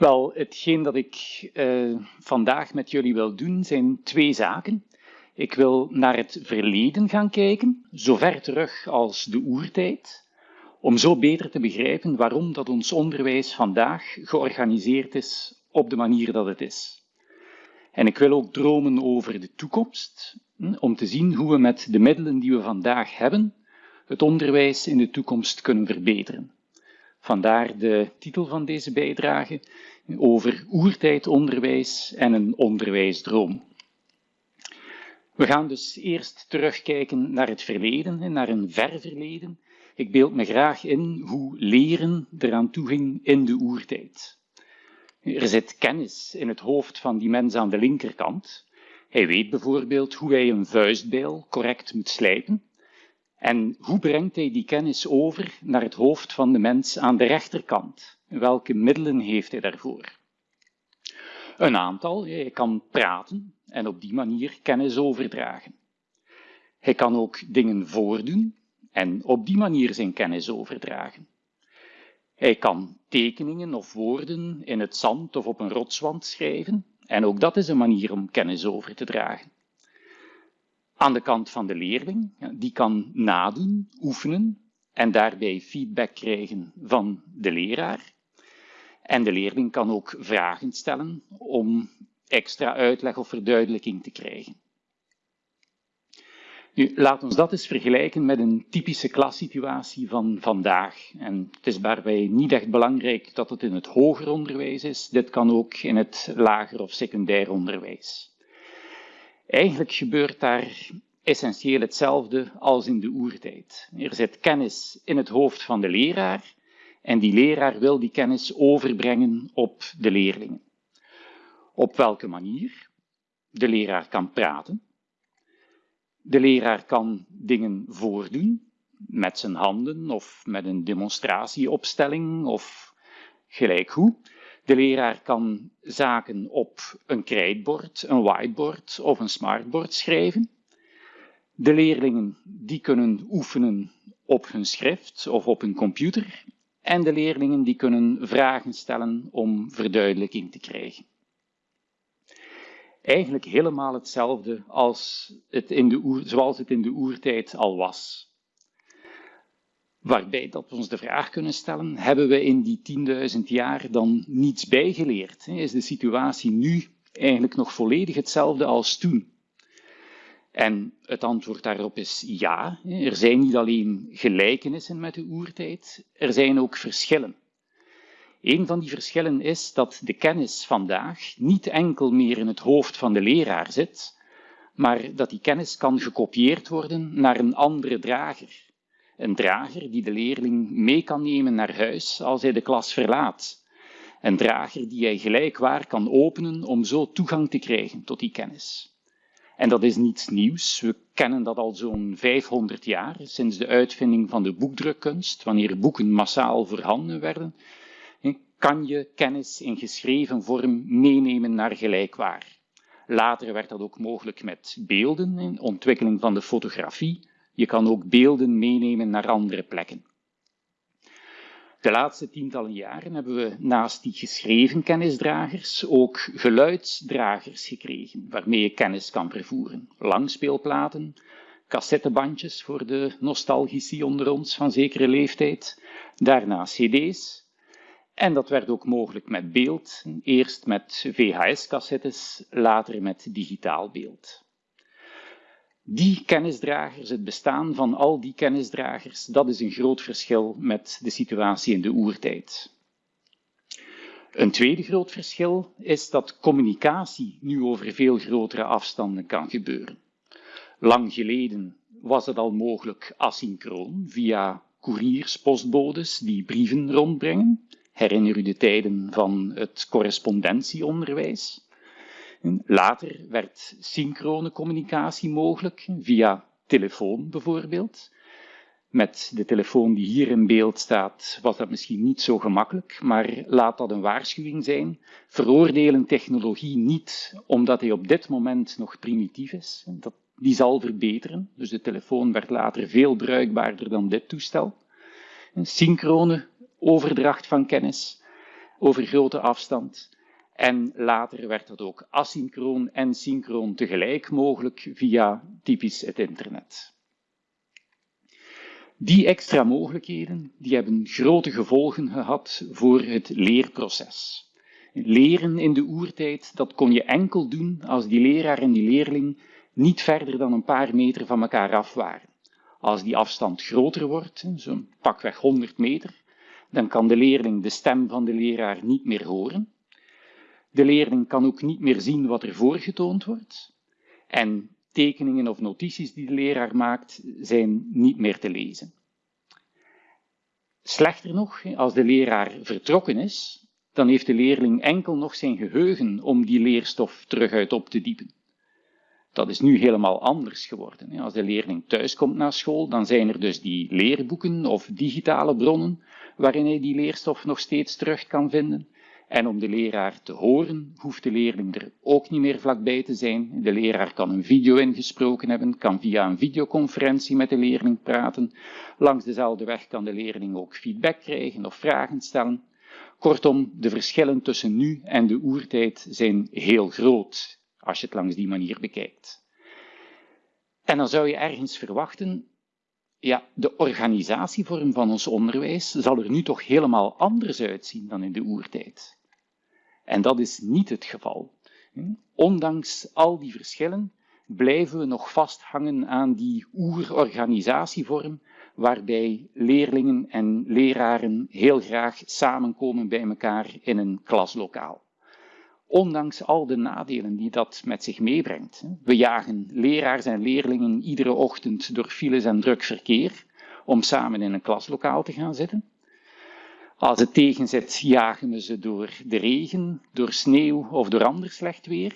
Wel, hetgeen dat ik uh, vandaag met jullie wil doen zijn twee zaken. Ik wil naar het verleden gaan kijken, zo ver terug als de oertijd, om zo beter te begrijpen waarom dat ons onderwijs vandaag georganiseerd is op de manier dat het is. En ik wil ook dromen over de toekomst, hm, om te zien hoe we met de middelen die we vandaag hebben, het onderwijs in de toekomst kunnen verbeteren. Vandaar de titel van deze bijdrage over oertijdonderwijs en een onderwijsdroom. We gaan dus eerst terugkijken naar het verleden, naar een ver verleden. Ik beeld me graag in hoe leren eraan toe ging in de oertijd. Er zit kennis in het hoofd van die mens aan de linkerkant. Hij weet bijvoorbeeld hoe hij een vuistbijl correct moet slijpen. En hoe brengt hij die kennis over naar het hoofd van de mens aan de rechterkant? Welke middelen heeft hij daarvoor? Een aantal. Hij kan praten en op die manier kennis overdragen. Hij kan ook dingen voordoen en op die manier zijn kennis overdragen. Hij kan tekeningen of woorden in het zand of op een rotswand schrijven en ook dat is een manier om kennis over te dragen. Aan de kant van de leerling, die kan nadoen, oefenen en daarbij feedback krijgen van de leraar. En de leerling kan ook vragen stellen om extra uitleg of verduidelijking te krijgen. Nu, laat ons dat eens vergelijken met een typische klassituatie van vandaag. En het is daarbij niet echt belangrijk dat het in het hoger onderwijs is. Dit kan ook in het lager of secundair onderwijs. Eigenlijk gebeurt daar essentieel hetzelfde als in de oertijd. Er zit kennis in het hoofd van de leraar en die leraar wil die kennis overbrengen op de leerlingen. Op welke manier? De leraar kan praten. De leraar kan dingen voordoen met zijn handen of met een demonstratieopstelling of gelijk hoe. De leraar kan zaken op een krijtbord, een whiteboard of een smartboard schrijven. De leerlingen die kunnen oefenen op hun schrift of op hun computer en de leerlingen die kunnen vragen stellen om verduidelijking te krijgen. Eigenlijk helemaal hetzelfde als het in de zoals het in de oertijd al was. Waarbij dat we ons de vraag kunnen stellen, hebben we in die 10.000 jaar dan niets bijgeleerd? Is de situatie nu eigenlijk nog volledig hetzelfde als toen? En het antwoord daarop is ja. Er zijn niet alleen gelijkenissen met de oertijd, er zijn ook verschillen. Een van die verschillen is dat de kennis vandaag niet enkel meer in het hoofd van de leraar zit, maar dat die kennis kan gekopieerd worden naar een andere drager. Een drager die de leerling mee kan nemen naar huis als hij de klas verlaat. Een drager die hij gelijkwaar kan openen om zo toegang te krijgen tot die kennis. En dat is niets nieuws. We kennen dat al zo'n 500 jaar, sinds de uitvinding van de boekdrukkunst, wanneer boeken massaal voorhanden werden, kan je kennis in geschreven vorm meenemen naar gelijkwaar. Later werd dat ook mogelijk met beelden, in ontwikkeling van de fotografie. Je kan ook beelden meenemen naar andere plekken. De laatste tientallen jaren hebben we naast die geschreven kennisdragers ook geluidsdragers gekregen, waarmee je kennis kan vervoeren. Langspeelplaten, cassettebandjes voor de nostalgici onder ons van zekere leeftijd, daarna cd's. En dat werd ook mogelijk met beeld, eerst met VHS-cassettes, later met digitaal beeld die kennisdragers, het bestaan van al die kennisdragers, dat is een groot verschil met de situatie in de oertijd. Een tweede groot verschil is dat communicatie nu over veel grotere afstanden kan gebeuren. Lang geleden was het al mogelijk asynchroon via koeriers, postbodes die brieven rondbrengen. Herinner u de tijden van het correspondentieonderwijs? Later werd synchrone communicatie mogelijk, via telefoon bijvoorbeeld. Met de telefoon die hier in beeld staat, was dat misschien niet zo gemakkelijk, maar laat dat een waarschuwing zijn. Veroordelen technologie niet omdat hij op dit moment nog primitief is. Dat, die zal verbeteren, dus de telefoon werd later veel bruikbaarder dan dit toestel. Een synchrone overdracht van kennis over grote afstand. En later werd dat ook asynchroon en synchroon tegelijk mogelijk via typisch het internet. Die extra mogelijkheden die hebben grote gevolgen gehad voor het leerproces. Leren in de oertijd, dat kon je enkel doen als die leraar en die leerling niet verder dan een paar meter van elkaar af waren. Als die afstand groter wordt, zo'n pakweg 100 meter, dan kan de leerling de stem van de leraar niet meer horen. De leerling kan ook niet meer zien wat er voorgetoond wordt. En tekeningen of notities die de leraar maakt, zijn niet meer te lezen. Slechter nog, als de leraar vertrokken is, dan heeft de leerling enkel nog zijn geheugen om die leerstof terug uit op te diepen. Dat is nu helemaal anders geworden. Als de leerling thuiskomt na school, dan zijn er dus die leerboeken of digitale bronnen waarin hij die leerstof nog steeds terug kan vinden. En om de leraar te horen, hoeft de leerling er ook niet meer vlakbij te zijn. De leraar kan een video ingesproken hebben, kan via een videoconferentie met de leerling praten. Langs dezelfde weg kan de leerling ook feedback krijgen of vragen stellen. Kortom, de verschillen tussen nu en de oertijd zijn heel groot als je het langs die manier bekijkt. En dan zou je ergens verwachten, ja, de organisatievorm van ons onderwijs zal er nu toch helemaal anders uitzien dan in de oertijd. En dat is niet het geval. Ondanks al die verschillen blijven we nog vasthangen aan die oerorganisatievorm waarbij leerlingen en leraren heel graag samenkomen bij elkaar in een klaslokaal ondanks al de nadelen die dat met zich meebrengt. We jagen leraars en leerlingen iedere ochtend door files en druk verkeer om samen in een klaslokaal te gaan zitten. Als het tegenzet, jagen we ze door de regen, door sneeuw of door ander slecht weer.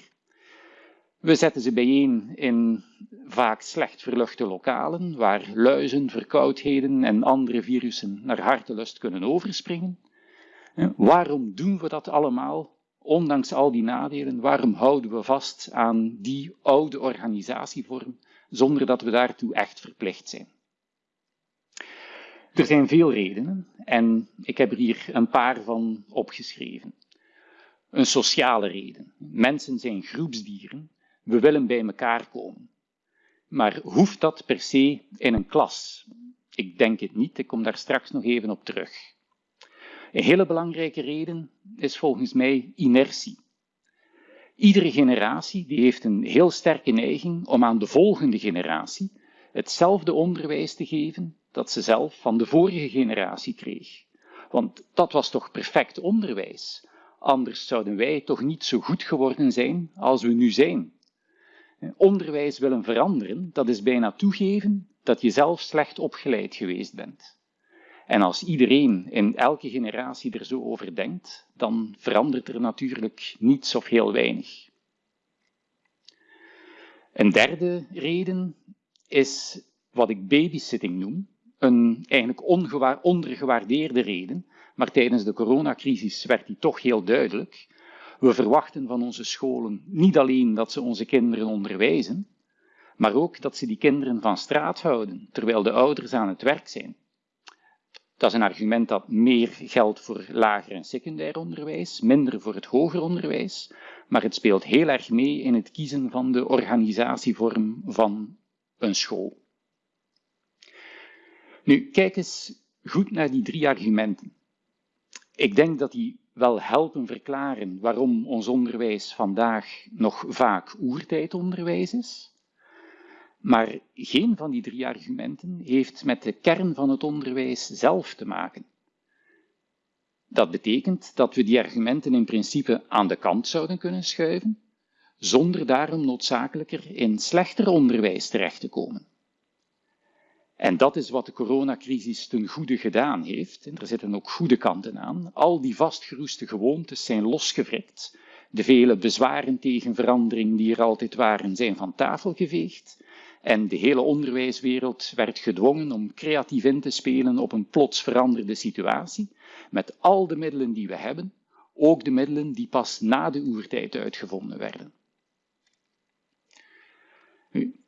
We zetten ze bijeen in vaak slecht verluchte lokalen, waar luizen, verkoudheden en andere virussen naar hartelust kunnen overspringen. Waarom doen we dat allemaal? ondanks al die nadelen, waarom houden we vast aan die oude organisatievorm zonder dat we daartoe echt verplicht zijn? Er zijn veel redenen en ik heb er hier een paar van opgeschreven. Een sociale reden. Mensen zijn groepsdieren. We willen bij elkaar komen. Maar hoeft dat per se in een klas? Ik denk het niet, ik kom daar straks nog even op terug. Een hele belangrijke reden is volgens mij inertie. Iedere generatie die heeft een heel sterke neiging om aan de volgende generatie hetzelfde onderwijs te geven dat ze zelf van de vorige generatie kreeg. Want dat was toch perfect onderwijs. Anders zouden wij toch niet zo goed geworden zijn als we nu zijn. Onderwijs willen veranderen, dat is bijna toegeven dat je zelf slecht opgeleid geweest bent. En als iedereen in elke generatie er zo over denkt, dan verandert er natuurlijk niets of heel weinig. Een derde reden is wat ik babysitting noem, een eigenlijk ondergewaardeerde reden, maar tijdens de coronacrisis werd die toch heel duidelijk. We verwachten van onze scholen niet alleen dat ze onze kinderen onderwijzen, maar ook dat ze die kinderen van straat houden, terwijl de ouders aan het werk zijn. Dat is een argument dat meer geldt voor lager en secundair onderwijs, minder voor het hoger onderwijs, maar het speelt heel erg mee in het kiezen van de organisatievorm van een school. Nu, kijk eens goed naar die drie argumenten. Ik denk dat die wel helpen verklaren waarom ons onderwijs vandaag nog vaak oertijdonderwijs is. Maar geen van die drie argumenten heeft met de kern van het onderwijs zelf te maken. Dat betekent dat we die argumenten in principe aan de kant zouden kunnen schuiven, zonder daarom noodzakelijker in slechter onderwijs terecht te komen. En dat is wat de coronacrisis ten goede gedaan heeft. En er zitten ook goede kanten aan. Al die vastgeroeste gewoontes zijn losgevrikt. De vele bezwaren tegen verandering die er altijd waren, zijn van tafel geveegd. En de hele onderwijswereld werd gedwongen om creatief in te spelen op een plots veranderde situatie, met al de middelen die we hebben, ook de middelen die pas na de oertijd uitgevonden werden.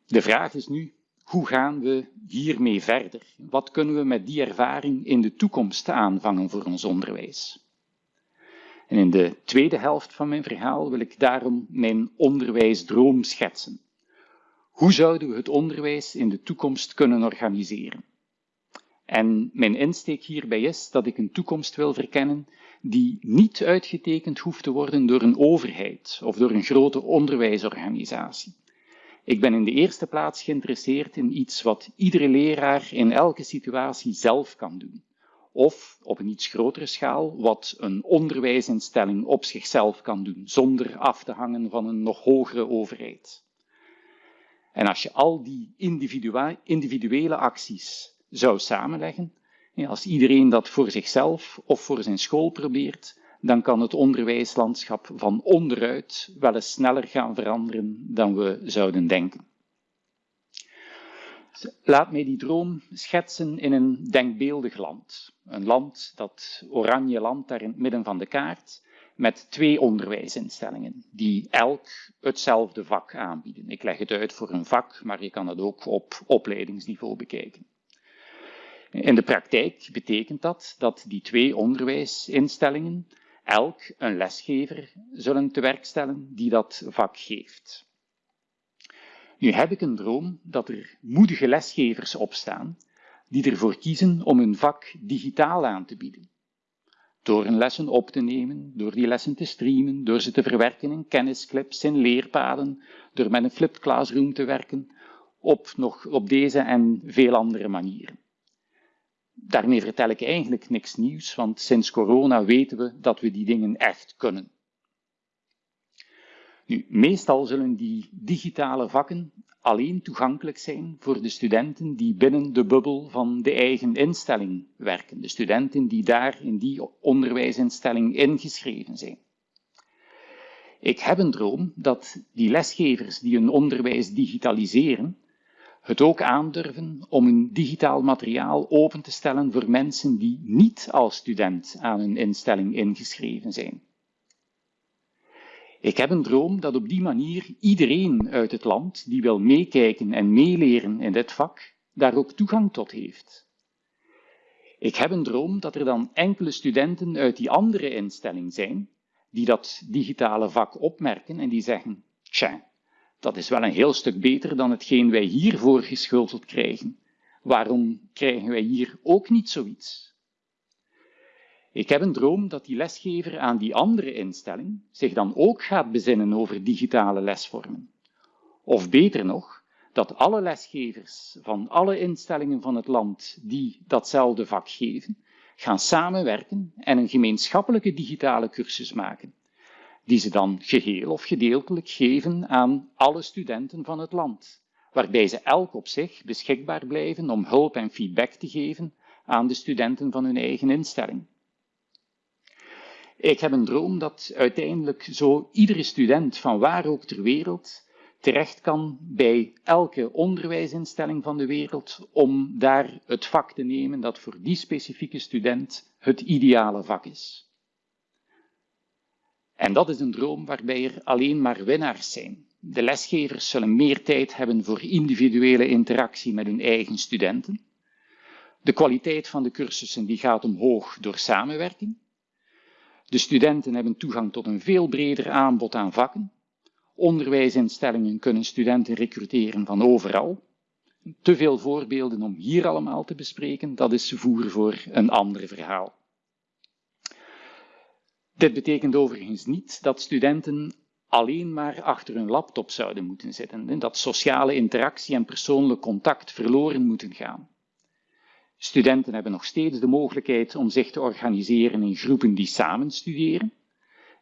De vraag is nu, hoe gaan we hiermee verder? Wat kunnen we met die ervaring in de toekomst aanvangen voor ons onderwijs? En in de tweede helft van mijn verhaal wil ik daarom mijn onderwijsdroom schetsen. Hoe zouden we het onderwijs in de toekomst kunnen organiseren? En mijn insteek hierbij is dat ik een toekomst wil verkennen die niet uitgetekend hoeft te worden door een overheid of door een grote onderwijsorganisatie. Ik ben in de eerste plaats geïnteresseerd in iets wat iedere leraar in elke situatie zelf kan doen. Of op een iets grotere schaal, wat een onderwijsinstelling op zichzelf kan doen, zonder af te hangen van een nog hogere overheid. En als je al die individuele acties zou samenleggen, als iedereen dat voor zichzelf of voor zijn school probeert, dan kan het onderwijslandschap van onderuit wel eens sneller gaan veranderen dan we zouden denken. Laat mij die droom schetsen in een denkbeeldig land. Een land, dat oranje land daar in het midden van de kaart, met twee onderwijsinstellingen, die elk hetzelfde vak aanbieden. Ik leg het uit voor een vak, maar je kan het ook op opleidingsniveau bekijken. In de praktijk betekent dat dat die twee onderwijsinstellingen elk een lesgever zullen te werk stellen die dat vak geeft. Nu heb ik een droom dat er moedige lesgevers opstaan die ervoor kiezen om hun vak digitaal aan te bieden. Door hun lessen op te nemen, door die lessen te streamen, door ze te verwerken in kennisclips, in leerpaden, door met een flipped classroom te werken, op, nog, op deze en veel andere manieren. Daarmee vertel ik eigenlijk niks nieuws, want sinds corona weten we dat we die dingen echt kunnen. Nu, meestal zullen die digitale vakken alleen toegankelijk zijn voor de studenten die binnen de bubbel van de eigen instelling werken, de studenten die daar in die onderwijsinstelling ingeschreven zijn. Ik heb een droom dat die lesgevers die hun onderwijs digitaliseren, het ook aandurven om een digitaal materiaal open te stellen voor mensen die niet als student aan een instelling ingeschreven zijn. Ik heb een droom dat op die manier iedereen uit het land die wil meekijken en meeleren in dit vak, daar ook toegang tot heeft. Ik heb een droom dat er dan enkele studenten uit die andere instelling zijn, die dat digitale vak opmerken en die zeggen, tja, dat is wel een heel stuk beter dan hetgeen wij hier voorgeschoteld krijgen. Waarom krijgen wij hier ook niet zoiets? Ik heb een droom dat die lesgever aan die andere instelling zich dan ook gaat bezinnen over digitale lesvormen. Of beter nog, dat alle lesgevers van alle instellingen van het land die datzelfde vak geven, gaan samenwerken en een gemeenschappelijke digitale cursus maken, die ze dan geheel of gedeeltelijk geven aan alle studenten van het land, waarbij ze elk op zich beschikbaar blijven om hulp en feedback te geven aan de studenten van hun eigen instelling. Ik heb een droom dat uiteindelijk zo iedere student van waar ook ter wereld terecht kan bij elke onderwijsinstelling van de wereld om daar het vak te nemen dat voor die specifieke student het ideale vak is. En dat is een droom waarbij er alleen maar winnaars zijn. De lesgevers zullen meer tijd hebben voor individuele interactie met hun eigen studenten. De kwaliteit van de cursussen die gaat omhoog door samenwerking. De studenten hebben toegang tot een veel breder aanbod aan vakken. Onderwijsinstellingen kunnen studenten recruteren van overal. Te veel voorbeelden om hier allemaal te bespreken, dat is voer voor een ander verhaal. Dit betekent overigens niet dat studenten alleen maar achter hun laptop zouden moeten zitten, dat sociale interactie en persoonlijk contact verloren moeten gaan. Studenten hebben nog steeds de mogelijkheid om zich te organiseren in groepen die samen studeren.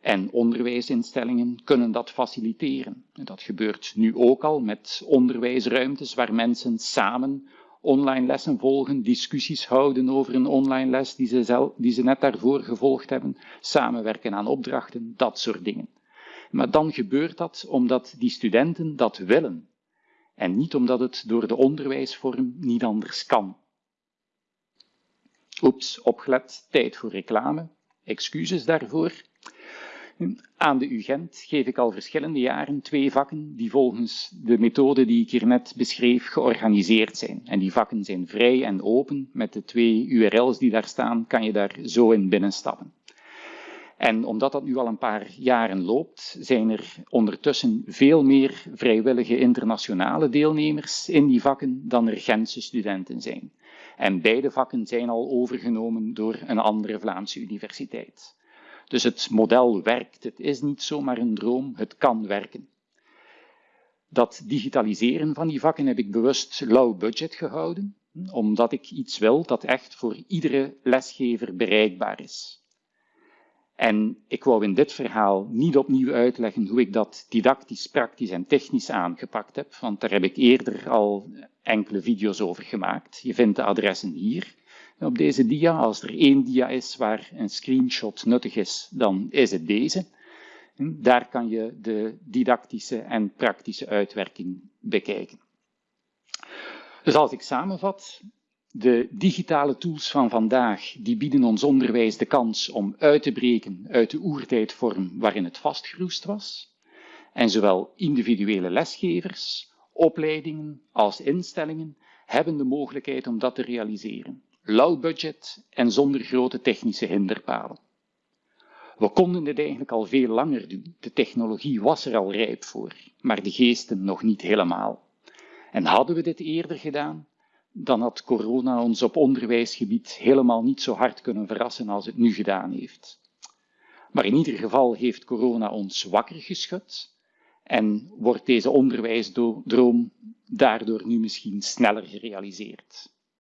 En onderwijsinstellingen kunnen dat faciliteren. Dat gebeurt nu ook al met onderwijsruimtes waar mensen samen online lessen volgen, discussies houden over een online les die ze, zelf, die ze net daarvoor gevolgd hebben, samenwerken aan opdrachten, dat soort dingen. Maar dan gebeurt dat omdat die studenten dat willen en niet omdat het door de onderwijsvorm niet anders kan. Oeps, opgelet, tijd voor reclame. Excuses daarvoor. Aan de UGent geef ik al verschillende jaren twee vakken die volgens de methode die ik hier net beschreef georganiseerd zijn. En die vakken zijn vrij en open. Met de twee URL's die daar staan kan je daar zo in binnenstappen. En omdat dat nu al een paar jaren loopt, zijn er ondertussen veel meer vrijwillige internationale deelnemers in die vakken dan er Gentse studenten zijn. En beide vakken zijn al overgenomen door een andere Vlaamse universiteit. Dus het model werkt. Het is niet zomaar een droom, het kan werken. Dat digitaliseren van die vakken heb ik bewust low budget gehouden, omdat ik iets wil dat echt voor iedere lesgever bereikbaar is. En ik wou in dit verhaal niet opnieuw uitleggen hoe ik dat didactisch, praktisch en technisch aangepakt heb, want daar heb ik eerder al enkele video's over gemaakt. Je vindt de adressen hier op deze dia. Als er één dia is waar een screenshot nuttig is, dan is het deze. Daar kan je de didactische en praktische uitwerking bekijken. Dus als ik samenvat, de digitale tools van vandaag die bieden ons onderwijs de kans om uit te breken uit de oertijdvorm waarin het vastgeroest was. En zowel individuele lesgevers, opleidingen als instellingen hebben de mogelijkheid om dat te realiseren. Low budget en zonder grote technische hinderpalen. We konden dit eigenlijk al veel langer doen. De technologie was er al rijp voor, maar de geesten nog niet helemaal. En hadden we dit eerder gedaan, dan had corona ons op onderwijsgebied helemaal niet zo hard kunnen verrassen als het nu gedaan heeft. Maar in ieder geval heeft corona ons wakker geschud en wordt deze onderwijsdroom daardoor nu misschien sneller gerealiseerd.